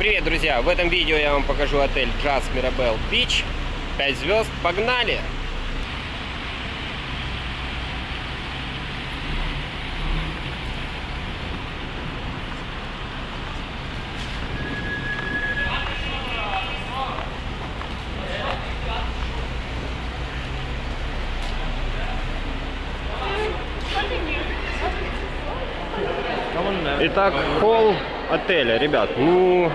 Привет, друзья! В этом видео я вам покажу отель Jazz Mirabelle Beach. 5 звезд. Погнали! Итак, холл отеля, ребят, ну,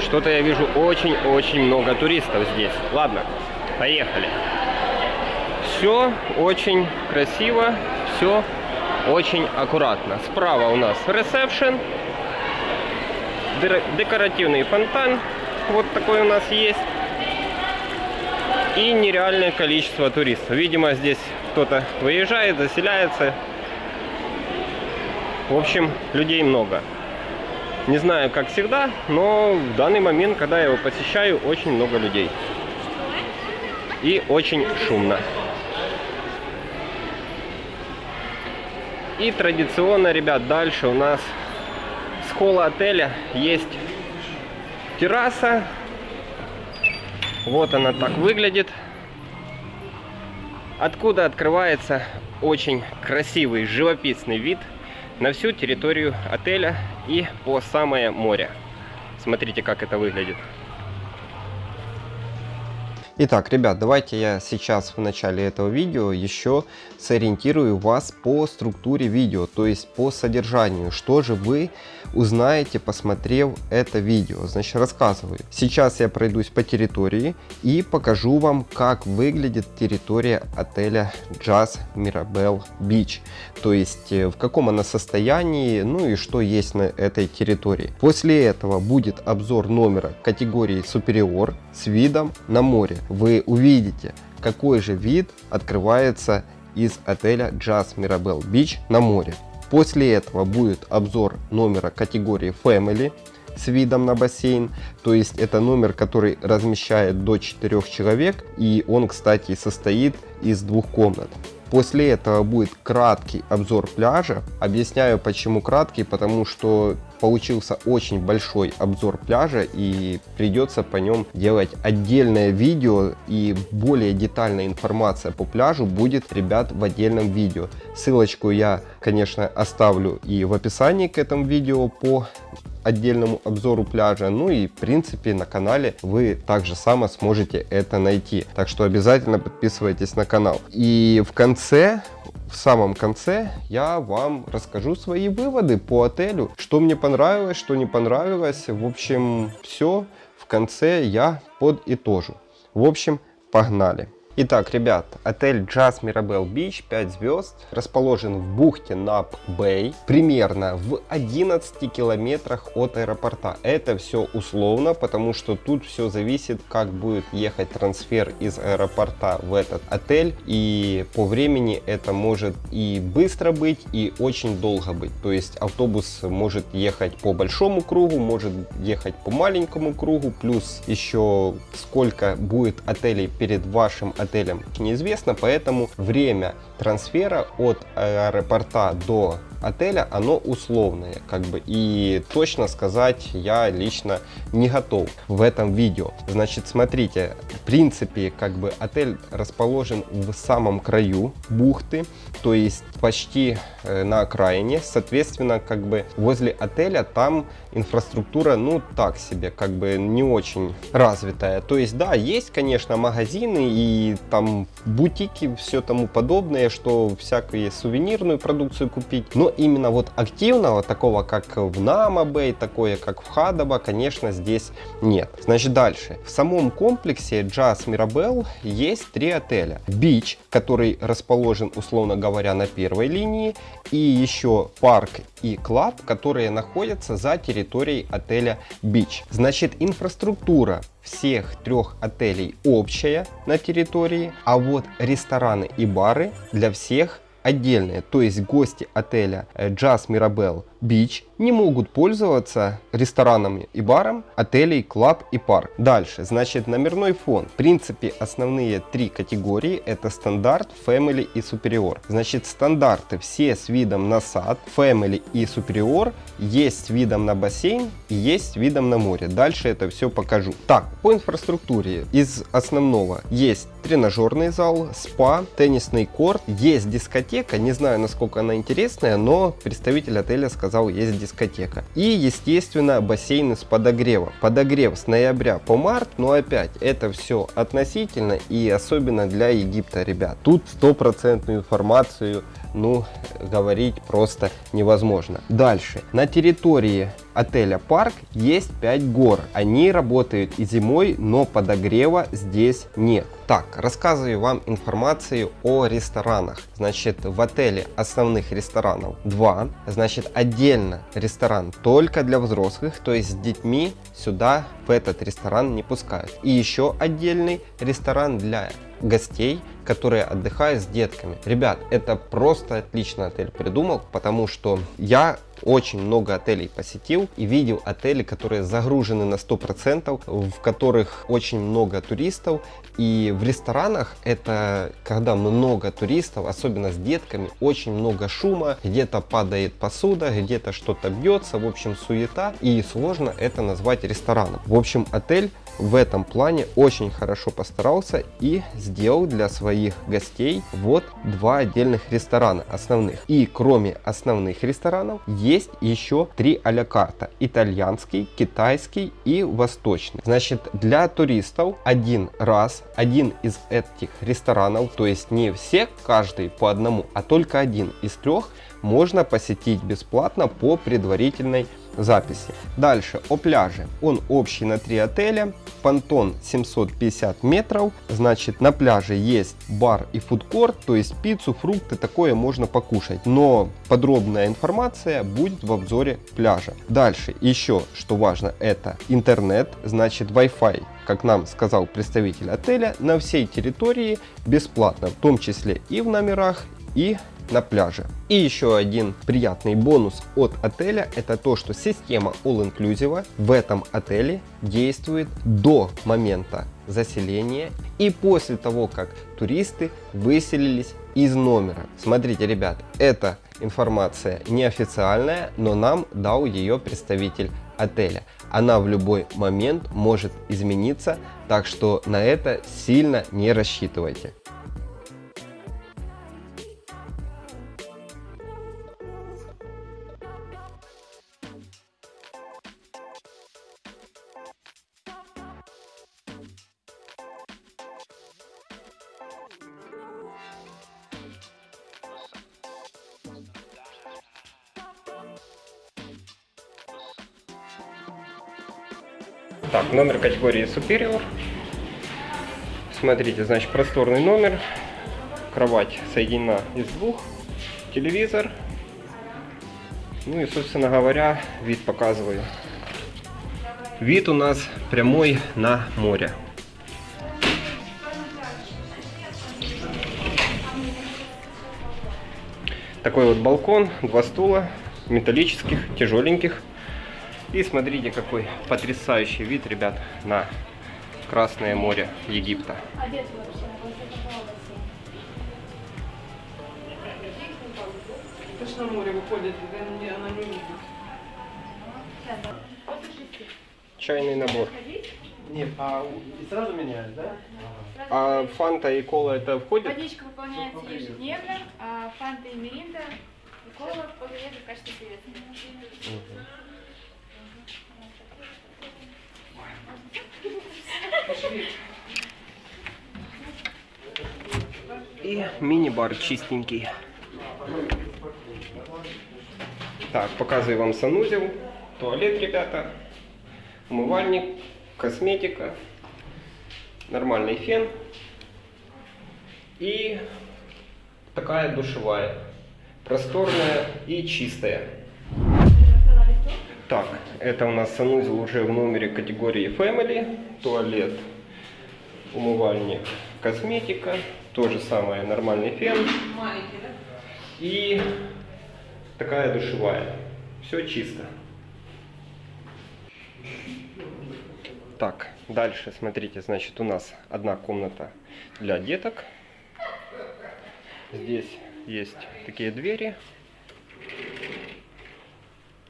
что-то я вижу очень-очень много туристов здесь. Ладно, поехали. Все очень красиво, все очень аккуратно. Справа у нас ресепшн, декоративный фонтан, вот такой у нас есть. И нереальное количество туристов. Видимо, здесь кто-то выезжает, заселяется, в общем, людей много. Не знаю, как всегда, но в данный момент, когда я его посещаю, очень много людей. И очень шумно. И традиционно, ребят, дальше у нас с холла отеля есть терраса. Вот она так выглядит. Откуда открывается очень красивый живописный вид – на всю территорию отеля и по самое море. Смотрите, как это выглядит. Итак, ребят, давайте я сейчас в начале этого видео еще сориентирую вас по структуре видео, то есть по содержанию, что же вы узнаете, посмотрев это видео. Значит, рассказываю. Сейчас я пройдусь по территории и покажу вам, как выглядит территория отеля Jazz Mirabelle Beach. То есть, э, в каком она состоянии, ну и что есть на этой территории. После этого будет обзор номера категории Superior с видом на море. Вы увидите, какой же вид открывается из отеля Jazz Mirabelle Beach на море. После этого будет обзор номера категории Family с видом на бассейн. То есть это номер, который размещает до 4 человек. И он, кстати, состоит из двух комнат. После этого будет краткий обзор пляжа. Объясняю почему краткий, потому что получился очень большой обзор пляжа и придется по нем делать отдельное видео и более детальная информация по пляжу будет, ребят, в отдельном видео. Ссылочку я, конечно, оставлю и в описании к этому видео по отдельному обзору пляжа. Ну и в принципе на канале вы также само сможете это найти. Так что обязательно подписывайтесь на канал. И в конце в самом конце я вам расскажу свои выводы по отелю, что мне понравилось, что не понравилось. В общем, все в конце я подытожу. В общем, погнали. Итак, ребят, отель Jazz Mirabelle Beach 5 звезд расположен в бухте Нап Бэй, примерно в 11 километрах от аэропорта. Это все условно, потому что тут все зависит, как будет ехать трансфер из аэропорта в этот отель. И по времени это может и быстро быть, и очень долго быть. То есть автобус может ехать по большому кругу, может ехать по маленькому кругу, плюс еще сколько будет отелей перед вашим отелем отелем неизвестно, поэтому время трансфера от аэропорта до отеля, оно условное, как бы, и точно сказать я лично не готов в этом видео. Значит, смотрите, в принципе, как бы отель расположен в самом краю бухты, то есть почти э, на окраине, соответственно, как бы возле отеля там инфраструктура, ну, так себе, как бы не очень развитая. То есть, да, есть, конечно, магазины и там бутики, все тому подобное, что всякую сувенирную продукцию купить, но именно вот активного, такого как в Намабэй, такое как в Хадаба, конечно, здесь нет. Значит, дальше. В самом комплексе Jazz Mirabelle есть три отеля. Beach, который расположен, условно говоря, на первой линии, и еще парк и клаб, которые находятся за территорией отеля Beach. Значит, инфраструктура всех трех отелей общая на территории, а вот рестораны и бары для всех отдельные. То есть гости отеля э, Jazz Mirabelle Beach не могут пользоваться ресторанами и баром отелей Club и Park. Дальше, значит, номерной фон. В принципе, основные три категории это стандарт, Family и Superior. Значит, стандарты все с видом на сад, Family и Superior есть видом на бассейн и есть видом на море. Дальше это все покажу. Так, по инфраструктуре из основного есть тренажерный зал, спа, теннисный корт, есть дискотека, не знаю насколько она интересная, но представитель отеля сказал есть дискотека дискотека. И, естественно, бассейны с подогревом. Подогрев с ноября по март, но опять, это все относительно и особенно для Египта, ребят. Тут стопроцентную информацию ну, говорить просто невозможно. Дальше. На территории отеля Парк есть 5 гор. Они работают и зимой, но подогрева здесь нет. Так, рассказываю вам информацию о ресторанах. Значит, в отеле основных ресторанов 2. Значит, отдельно ресторан только для взрослых, то есть с детьми сюда в этот ресторан не пускают. И еще отдельный ресторан для гостей, которые отдыхают с детками. Ребят, это просто отлично отель придумал, потому что я очень много отелей посетил и видел отели, которые загружены на 100%, в которых очень много туристов. И в ресторанах это когда много туристов, особенно с детками, очень много шума, где-то падает посуда, где-то что-то бьется, в общем суета. И сложно это назвать рестораном. В общем отель в этом плане очень хорошо постарался и сделал для своих гостей вот два отдельных ресторана основных. И кроме основных ресторанов есть еще три а карта. Итальянский, китайский и восточный. Значит, для туристов один раз, один из этих ресторанов, то есть не все, каждый по одному, а только один из трех можно посетить бесплатно по предварительной записи. Дальше о пляже. Он общий на три отеля. Понтон 750 метров. Значит на пляже есть бар и фудкорт, то есть пиццу, фрукты, такое можно покушать. Но подробная информация будет в обзоре пляжа. Дальше еще, что важно, это интернет, значит Wi-Fi как нам сказал представитель отеля, на всей территории бесплатно, в том числе и в номерах, и на пляже. И еще один приятный бонус от отеля это то, что система All Inclusive в этом отеле действует до момента заселения и после того, как туристы выселились из номера. Смотрите, ребят, эта информация неофициальная, но нам дал ее представитель отеля. Она в любой момент может измениться, так что на это сильно не рассчитывайте. Категории Superior. Смотрите, значит, просторный номер. Кровать соединена из двух. Телевизор. Ну и, собственно говоря, вид показываю. Вид у нас прямой на море. Такой вот балкон, два стула, металлических, тяжеленьких. И смотрите, какой потрясающий вид, ребят, на Красное море Египта. Точно море выходит, она не видит. Чайный набор. Нет, а и сразу меняешь, да? А фанта и кола это входит? Водичка выполняется ежедневно, а фанта и меринда и кола подается в качестве приветствия. Мини-бар чистенький. Так, показываю вам санузел, туалет, ребята, умывальник, косметика, нормальный фен. И такая душевая, просторная и чистая. Так, это у нас санузел уже в номере категории Family, туалет, умывальник, косметика, то же самое, нормальный фен Маленький, да? и такая душевая. все чисто. Так, дальше, смотрите, значит, у нас одна комната для деток. Здесь есть такие двери.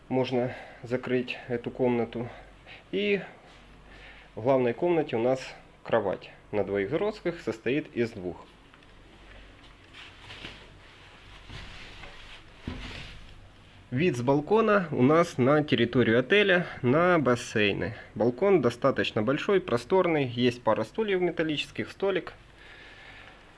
Можно закрыть эту комнату. И в главной комнате у нас кровать на двоих взрослых состоит из двух. Вид с балкона у нас на территорию отеля, на бассейны. Балкон достаточно большой, просторный, есть пара стульев металлических, столик.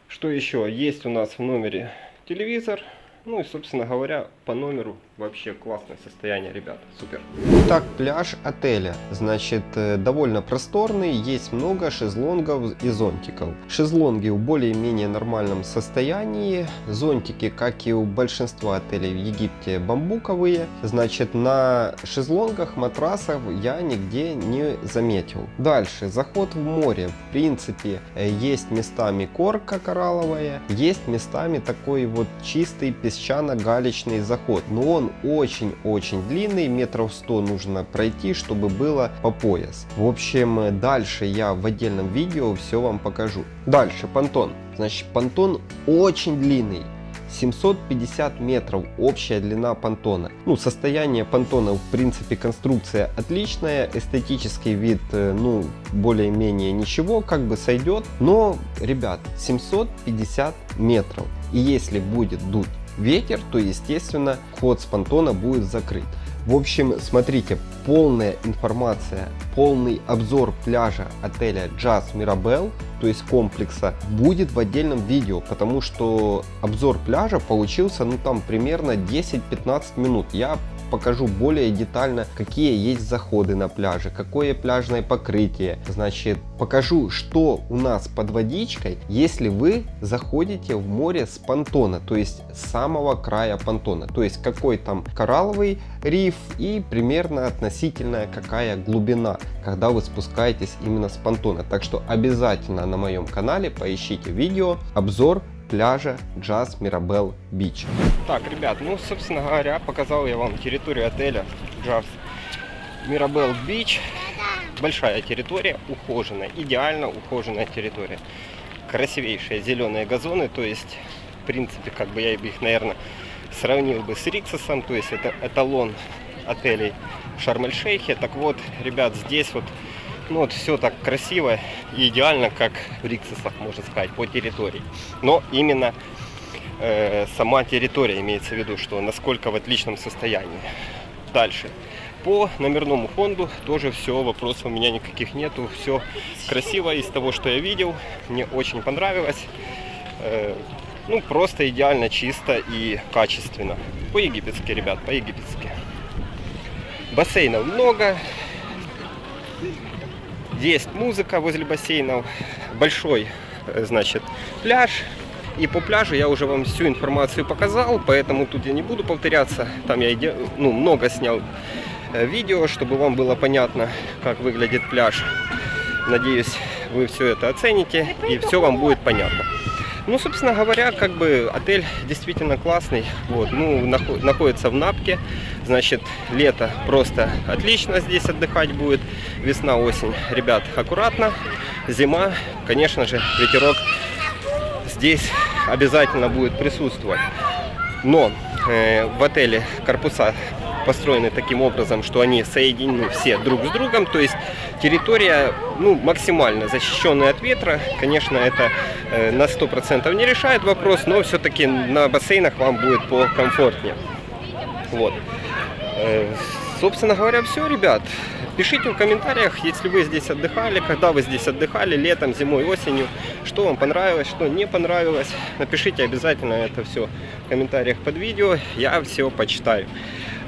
Что еще? Есть у нас в номере телевизор, ну и, собственно говоря, по номеру вообще классное состояние, ребят. Супер. Так, пляж отеля. Значит, э, довольно просторный, есть много шезлонгов и зонтиков. Шезлонги в более-менее нормальном состоянии. Зонтики, как и у большинства отелей в Египте, бамбуковые. Значит, на шезлонгах, матрасов я нигде не заметил. Дальше, заход в море. В принципе, э, есть местами корка коралловая, есть местами такой вот чистый песчано-галечный заход. Но он очень-очень длинный, метров 100 нужно пройти, чтобы было по пояс. В общем, дальше я в отдельном видео все вам покажу. Дальше, понтон. Значит, понтон очень длинный. 750 метров общая длина понтона. Ну, состояние понтона, в принципе, конструкция отличная, эстетический вид, э, ну, более-менее ничего, как бы сойдет. Но, ребят, 750 метров. И если будет дуть ветер, то естественно ход с понтона будет закрыт. В общем, смотрите, полная информация, полный обзор пляжа отеля Jazz Mirabel, то есть комплекса, будет в отдельном видео, потому что обзор пляжа получился, ну там примерно 10-15 минут. Я покажу более детально, какие есть заходы на пляже, какое пляжное покрытие. Значит, покажу, что у нас под водичкой, если вы заходите в море с понтона, то есть с самого края понтона. То есть какой там коралловый риф и примерно относительная какая глубина, когда вы спускаетесь именно с понтона. Так что обязательно на моем канале поищите видео обзор пляжа Jazz Mirabel Beach. Так, ребят, ну, собственно говоря, показал я вам территорию отеля Jazz Mirabel Beach. Большая территория, ухоженная, идеально ухоженная территория. Красивейшие зеленые газоны, то есть, в принципе, как бы я их, наверное, сравнил бы с Риксосом, то есть это эталон отелей в Шарм-эль-Шейхе. Так вот, ребят, здесь вот ну вот все так красиво и идеально, как в Риксосах, можно сказать, по территории. Но именно э, сама территория имеется в виду, что насколько в отличном состоянии. Дальше. По номерному фонду тоже все, вопросов у меня никаких нету. Все красиво из того, что я видел. Мне очень понравилось. Э, ну, просто идеально, чисто и качественно. По-египетски, ребят, по-египетски. Бассейнов много. Есть музыка возле бассейнов, большой, э, значит, пляж. И по пляжу я уже вам всю информацию показал, поэтому тут я не буду повторяться. Там я ну, много снял э, видео, чтобы вам было понятно, как выглядит пляж. Надеюсь, вы все это оцените и все вам будет понятно. Ну, собственно говоря, как бы отель действительно классный. Вот, ну, находится в Напке. Значит, лето просто отлично здесь отдыхать будет. Весна, осень, ребят, аккуратно. Зима, конечно же, ветерок здесь обязательно будет присутствовать. Но э, в отеле корпуса построены таким образом, что они соединены все друг с другом. То есть территория ну, максимально защищенная от ветра. Конечно, это э, на 100% не решает вопрос, но все-таки на бассейнах вам будет покомфортнее. Вот. Э, собственно говоря, все, ребят. Пишите в комментариях, если вы здесь отдыхали, когда вы здесь отдыхали, летом, зимой, осенью, что вам понравилось, что не понравилось. Напишите обязательно это все в комментариях под видео, я все почитаю.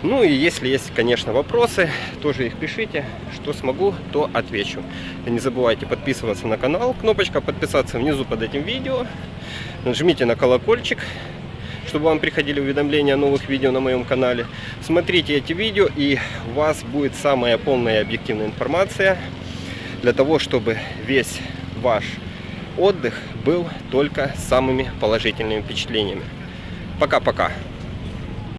Ну и если есть, конечно, вопросы, тоже их пишите. Что смогу, то отвечу. И не забывайте подписываться на канал. Кнопочка подписаться внизу под этим видео. Нажмите на колокольчик, чтобы вам приходили уведомления о новых видео на моем канале. Смотрите эти видео и у вас будет самая полная объективная информация для того, чтобы весь ваш отдых был только самыми положительными впечатлениями. Пока-пока.